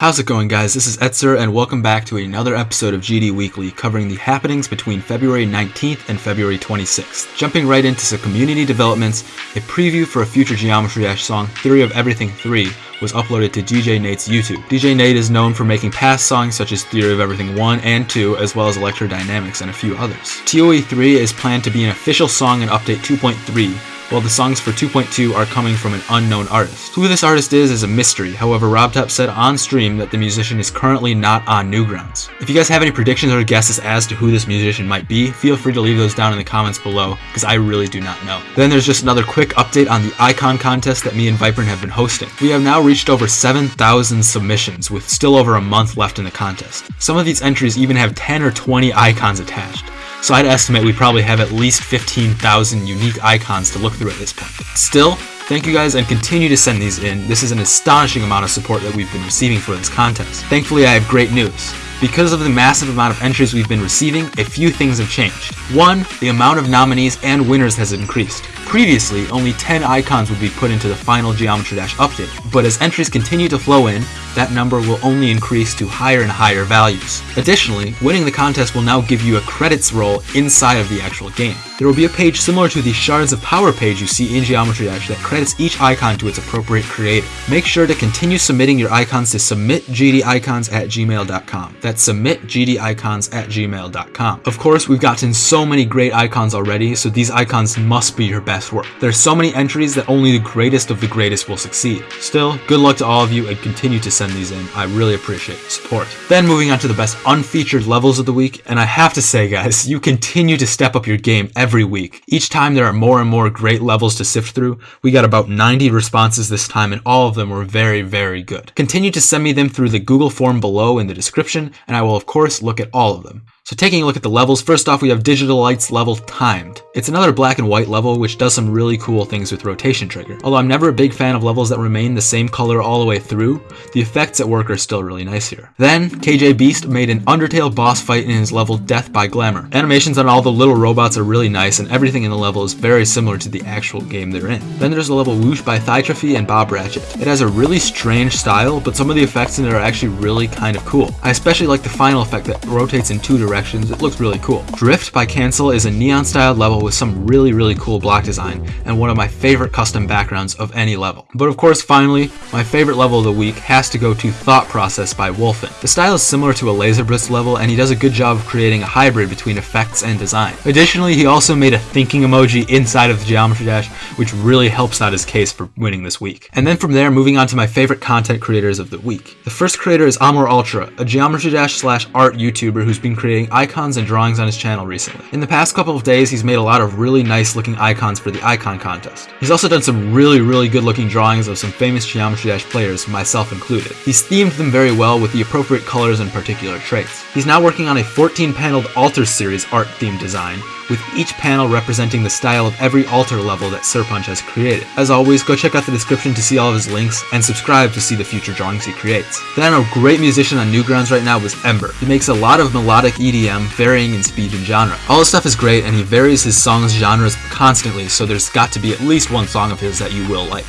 How's it going guys? This is Etzer and welcome back to another episode of GD Weekly covering the happenings between February 19th and February 26th. Jumping right into some community developments, a preview for a future Geometry Dash song, Theory of Everything 3, was uploaded to DJ Nate's YouTube. DJ Nate is known for making past songs such as Theory of Everything 1 and 2, as well as Electrodynamics and a few others. TOE 3 is planned to be an official song in Update 2.3, while the songs for 2.2 are coming from an unknown artist. Who this artist is is a mystery, however RobTop said on stream that the musician is currently not on Newgrounds. If you guys have any predictions or guesses as to who this musician might be, feel free to leave those down in the comments below, because I really do not know. Then there's just another quick update on the icon contest that me and Viprin have been hosting. We have now reached over 7,000 submissions, with still over a month left in the contest. Some of these entries even have 10 or 20 icons attached so I'd estimate we probably have at least 15,000 unique icons to look through at this point. Still, thank you guys and continue to send these in. This is an astonishing amount of support that we've been receiving for this contest. Thankfully, I have great news. Because of the massive amount of entries we've been receiving, a few things have changed. One, the amount of nominees and winners has increased. Previously, only 10 icons would be put into the final Geometry Dash update, but as entries continue to flow in, that number will only increase to higher and higher values. Additionally, winning the contest will now give you a credits roll inside of the actual game. There will be a page similar to the Shards of Power page you see in Geometry Dash that credits each icon to its appropriate creator. Make sure to continue submitting your icons to submitgdicons at gmail.com. That's submitgdicons at gmail.com. Of course, we've gotten so many great icons already, so these icons must be your best work. There's so many entries that only the greatest of the greatest will succeed. Still, good luck to all of you and continue to send these in. I really appreciate the support. Then moving on to the best unfeatured levels of the week, and I have to say guys, you continue to step up your game every week. Each time there are more and more great levels to sift through. We got about 90 responses this time and all of them were very, very good. Continue to send me them through the Google form below in the description and I will of course look at all of them. So taking a look at the levels, first off we have Digital Lights level Timed. It's another black and white level which does some really cool things with rotation trigger. Although I'm never a big fan of levels that remain the same color all the way through, the effects at work are still really nice here. Then, KJ Beast made an Undertale boss fight in his level Death by Glamour. Animations on all the little robots are really nice and everything in the level is very similar to the actual game they're in. Then there's the level Whoosh by Thytrophy and Bob Ratchet. It has a really strange style, but some of the effects in it are actually really kind of cool. I especially like the final effect that rotates in two directions directions, it looks really cool. Drift by Cancel is a neon styled level with some really really cool block design and one of my favorite custom backgrounds of any level. But of course finally, my favorite level of the week has to go to Thought Process by Wolfen. The style is similar to a laser Laserblitz level and he does a good job of creating a hybrid between effects and design. Additionally, he also made a thinking emoji inside of the Geometry Dash which really helps out his case for winning this week. And then from there, moving on to my favorite content creators of the week. The first creator is Amor Ultra, a Geometry Dash slash art YouTuber who's been creating icons and drawings on his channel recently. In the past couple of days, he's made a lot of really nice looking icons for the icon contest. He's also done some really, really good looking drawings of some famous Geometry Dash players, myself included. He's themed them very well with the appropriate colors and particular traits. He's now working on a 14 paneled Alter series art theme design, with each panel representing the style of every alter level that Serponge has created. As always, go check out the description to see all of his links, and subscribe to see the future drawings he creates. Then a great musician on Newgrounds right now is Ember. He makes a lot of melodic EDM, varying in speed and genre. All his stuff is great, and he varies his songs' genres constantly, so there's got to be at least one song of his that you will like.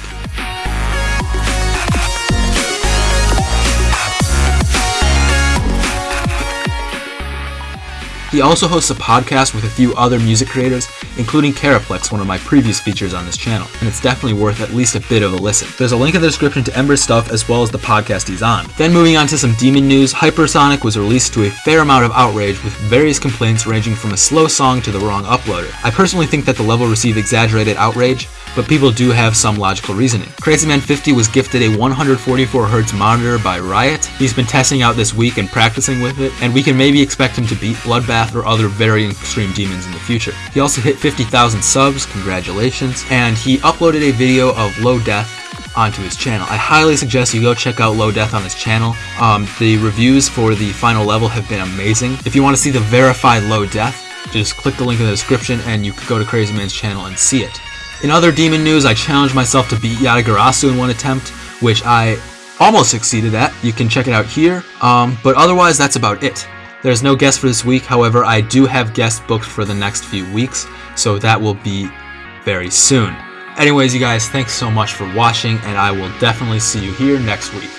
He also hosts a podcast with a few other music creators, including Caraplex, one of my previous features on this channel, and it's definitely worth at least a bit of a listen. There's a link in the description to Ember's stuff as well as the podcast he's on. Then moving on to some demon news, Hypersonic was released to a fair amount of outrage with various complaints ranging from a slow song to the wrong uploader. I personally think that the level received exaggerated outrage, but people do have some logical reasoning. CrazyMan50 was gifted a 144Hz monitor by Riot. He's been testing out this week and practicing with it, and we can maybe expect him to beat Bloodbath or other very extreme demons in the future. He also hit 50,000 subs, congratulations, and he uploaded a video of Low Death onto his channel. I highly suggest you go check out Low Death on his channel. Um, the reviews for the final level have been amazing. If you want to see the verified Low Death, just click the link in the description and you can go to Crazy Man's channel and see it. In other demon news, I challenged myself to beat Yatagarasu in one attempt, which I almost succeeded at. You can check it out here. Um, but otherwise, that's about it. There's no guest for this week, however, I do have guests booked for the next few weeks, so that will be very soon. Anyways, you guys, thanks so much for watching, and I will definitely see you here next week.